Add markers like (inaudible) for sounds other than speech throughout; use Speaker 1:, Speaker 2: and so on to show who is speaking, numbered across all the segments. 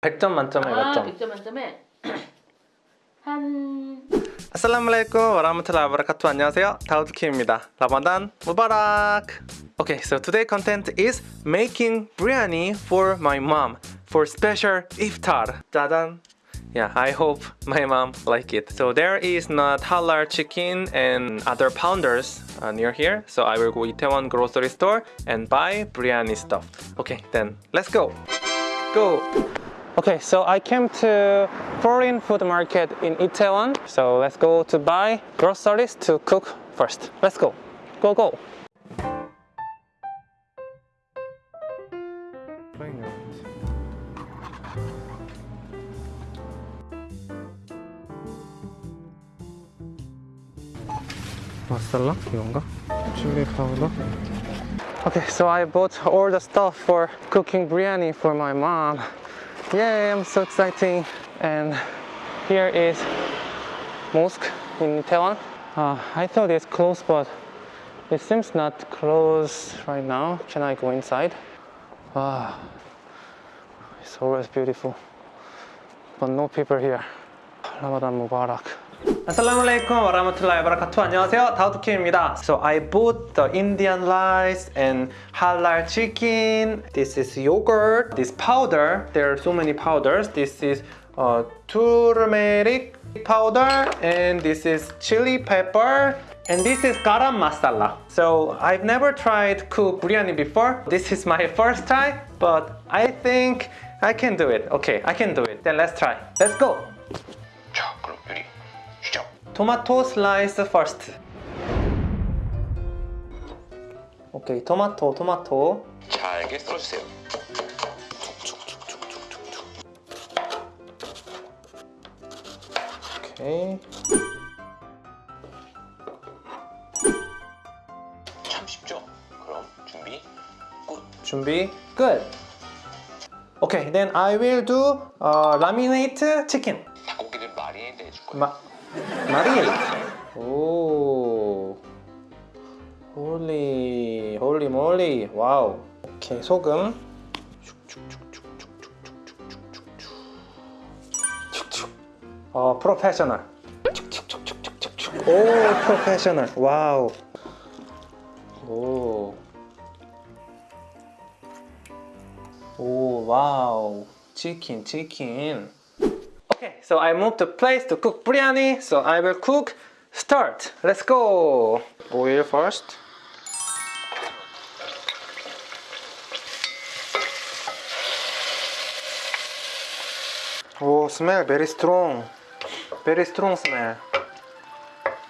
Speaker 1: 100점 만점에 몇
Speaker 2: 아,
Speaker 1: 점?
Speaker 2: 100점 만점에 한
Speaker 1: Assalamualaikum warahmatullahi wabarakatuh. 안녕하세요. 다우드 킴입니다. 라마단 무바락. Okay, so today content is making biryani for my mom for special iftar. 짜잔. Yeah, I hope my mom like it. So there is not halal chicken and other pounders uh, near here. So I will go Itaewon grocery store and buy biryani stuff. Okay, then let's go. Go. Okay, so I came to foreign food market in Itaewon. So let's go to buy groceries to cook first. Let's go. Go go. 마살라 이건가? 칠리 파우더. Okay, so I bought all the stuff for cooking biryani for my mom. Yay, I'm so exciting. And here is mosque in Taiwan. Uh, I thought it's closed, but it seems not closed right now. Can I go inside? Wow, it's always beautiful, but no people here. Ramadan Mubarak. Assalamualaikum warahmatullahi wabarakatuh. 안녕하세요. 다우드킴입니다. So I bought the Indian rice and halal chicken. This is yogurt. This powder. There are so many powders. This is uh, turmeric powder and this is chili pepper and this is garam masala. So I've never tried cook biryani before. This is my (laughs) first try, but I think I can do it. Okay, I can do it. Then let's try. Let's go. 토마토 슬라이스 first. 오케이, 토마토, 토마토.
Speaker 3: 잘게 썰어주세요.
Speaker 1: 오케이.
Speaker 3: 참 쉽죠? 그럼 준비 끝.
Speaker 1: 준비 끝. Okay, then I will do uh, marinate chicken.
Speaker 3: 닭고기를 marinate 해줄 거예요.
Speaker 1: 마 marinate. 오. Holy, holy moly. Wow. 오케이, 소금. 어, 프로페셔널. 오, 프로페셔널. 와우. 오. 오, 와우. 치킨, 치킨. Okay, so I moved to place to cook biryani. So I will cook. Start. Let's go. Oil first. Oh, smell very strong. Very strong smell.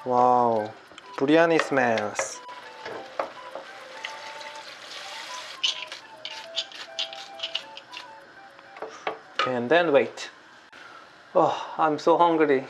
Speaker 1: Wow. Biryani smells. And then wait. Oh, I'm so hungry.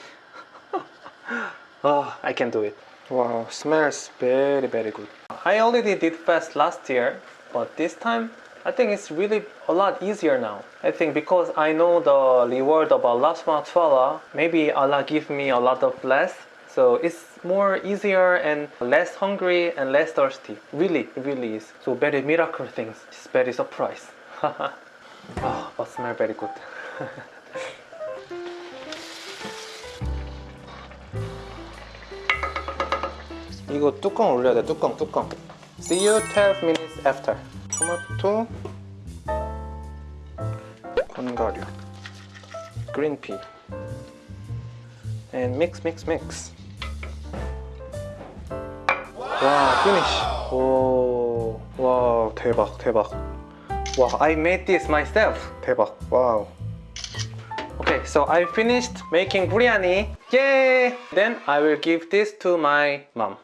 Speaker 1: oh, I can do it. Wow, smells very, very good. I already did fast last year, but this time I think it's really a lot easier now. I think because I know the reward of Allah subhanahu maybe Allah give me a lot of less. So it's more easier and less hungry and less thirsty. Really, really is. So very miracle things. It's very surprise. (laughs) oh, but smell very good. (laughs) 이거 뚜껑 올려야 돼 뚜껑 뚜껑 See you 12 minutes after 토마토 건가류 그린피 and mix mix mix 와 finish 오와 대박 대박 와 I made this myself 대박 와우 Okay, so I finished making biryani. Yay! Then I will give this to my mom.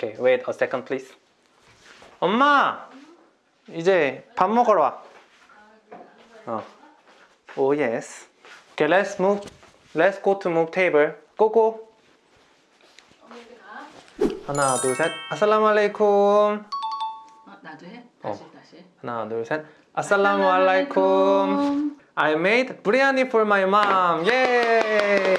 Speaker 1: Okay, wait a second, please. 엄마! 이제 밥 먹으러 와. 어. Oh, yes. Okay, let's move. Let's go to move table. Go, go. 하나, 둘, 셋. 아살라무알레이쿰.
Speaker 2: 어, 나도 해. 다시 다시.
Speaker 1: 하나, 둘, 셋. 아살라무알레이쿰. I made biryani for my mom. 예!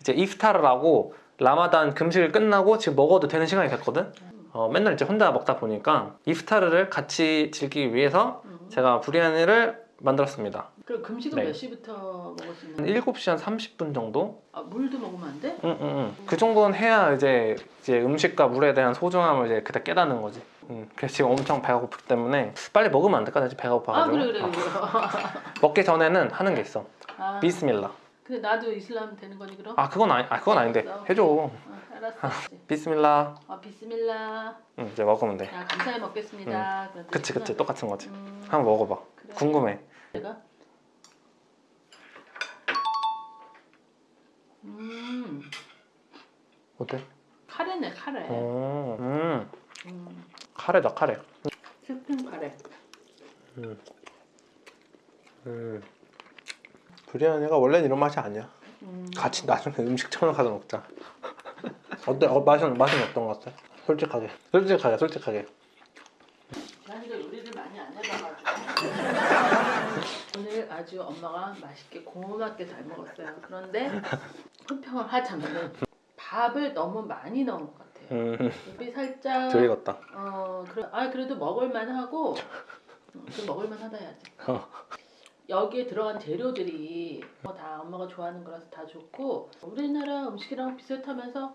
Speaker 1: 이제 이프타를 하고 라마단 금식을 끝나고 지금 먹어도 되는 시간이 됐거든. 어, 맨날 이제 혼자 먹다 보니까 이프타르를 같이 즐기기 위해서 제가 비리아니를 만들었습니다.
Speaker 2: 그럼 금식은
Speaker 1: 네.
Speaker 2: 몇 시부터 먹을
Speaker 1: 수한
Speaker 2: 있는?
Speaker 1: 7시 한 30분 정도?
Speaker 2: 아, 물도 먹으면 안 돼?
Speaker 1: 응, 응, 응. 그 정도는 해야 이제 이제 음식과 물에 대한 소중함을 이제 그때 깨닫는 거지. 응. 그래서 지금 엄청 배가 고프기 때문에 빨리 먹으면 안 될까? 나 지금 배가
Speaker 2: 아
Speaker 1: 고파가지고.
Speaker 2: 그래 그래
Speaker 1: 어.
Speaker 2: 그래. (laughs)
Speaker 1: 먹기 전에는 하는 게 있어.
Speaker 2: 아,
Speaker 1: 비스밀라.
Speaker 2: 근데 나도 이슬람 되는 거니 그럼?
Speaker 1: 아 그건 아니, 아 그건 아닌데
Speaker 2: 알았어.
Speaker 1: 해줘.
Speaker 2: 어, 알았어. (laughs)
Speaker 1: 비스밀라.
Speaker 2: 아 비스밀라.
Speaker 1: 응, 이제 먹으면 돼.
Speaker 2: 야 감사히 먹겠습니다. 그런
Speaker 1: 그치 그치. 똑같은 거지.
Speaker 2: 음,
Speaker 1: 한번 먹어봐.
Speaker 2: 그래.
Speaker 1: 궁금해.
Speaker 2: 내가. 음
Speaker 1: 어때?
Speaker 2: 카레네 카레.
Speaker 1: 어, 음,
Speaker 2: 음,
Speaker 1: 카레다 카레.
Speaker 2: 스팸 카레.
Speaker 1: 음. 브리아니가 원래는 이런 맛이 아니야.
Speaker 2: 음,
Speaker 1: 같이 나중에 음식점에 가서 먹자. (laughs) 어때? 어, 맛은 맛은 어떤 것 같아? 솔직하게, 솔직하게, 솔직하게.
Speaker 2: 난이도 요리를 많이 안 해봐가지고 (laughs) 오늘 아주 엄마가 맛있게 고맙게 잘 먹었어요. 그런데 호평을 하자면은 밥을 너무 많이 넣은 것 같아요.
Speaker 1: 음,
Speaker 2: 입이 살짝
Speaker 1: 덜 익었다.
Speaker 2: 어 그래 아 그래도 먹을만 하고 어, 그 먹을만 하다 해야지.
Speaker 1: 어.
Speaker 2: 여기에 들어간 재료들이 뭐다 엄마가 좋아하는 거라서 다 좋고 우리나라 음식이랑 비슷하면서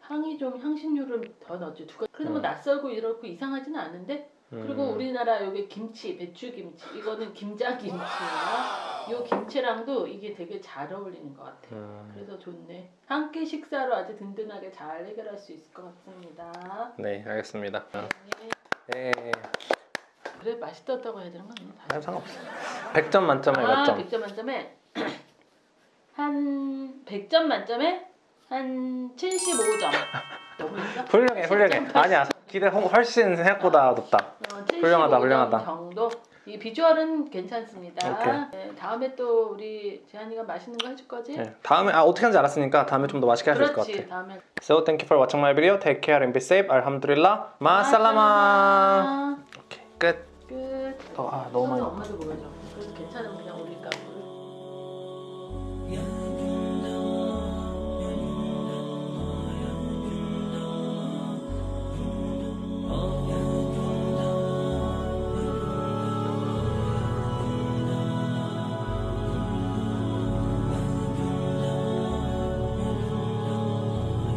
Speaker 2: 향이 좀 향신료를 더 넣었죠. 두 가지. 그래도 뭐
Speaker 1: 음.
Speaker 2: 낯설고 이렇고 이상하지는 않은데 그리고
Speaker 1: 음,
Speaker 2: 우리나라 여기 김치, 배추김치 이거는 김장김치예요. 요 김치랑도 이게 되게 잘 어울리는 것 같아요.
Speaker 1: 음,
Speaker 2: 그래서 좋네. 한 끼 식사로 아주 든든하게 잘 해결할 수 있을 것 같습니다.
Speaker 1: 네, 알겠습니다. 어.
Speaker 2: 네.
Speaker 1: 네,
Speaker 2: 그래 맛있었다고 해야 되는 거 아니야?
Speaker 1: 아니, 상관없어. 100점 만점에 몇
Speaker 2: 아,
Speaker 1: 점?
Speaker 2: 100점 만점에 한 100점 만점에 한 75점. 너무 있어?
Speaker 1: 훌륭해, 훌륭해. 아니야, 기대 훨- 훨씬 생각보다 높다.
Speaker 2: 어,
Speaker 1: 훌륭하다,
Speaker 2: 75점
Speaker 1: 훌륭하다.
Speaker 2: 정도. 이 비주얼은 괜찮습니다. 네, 다음에 또 우리 재한이가 맛있는 거 해줄 거지?
Speaker 1: 네, 다음에 아 어떻게 하는지 알았으니까 다음에 좀 더 맛있게 할 수 있을 것. 같아.
Speaker 2: 다음에
Speaker 1: So thank you for watching my video. Take care and be safe. Alhamdulillah. 오케이, 끝. 아, 너무 많이
Speaker 2: 엄마도 보여줘. 그래서 오늘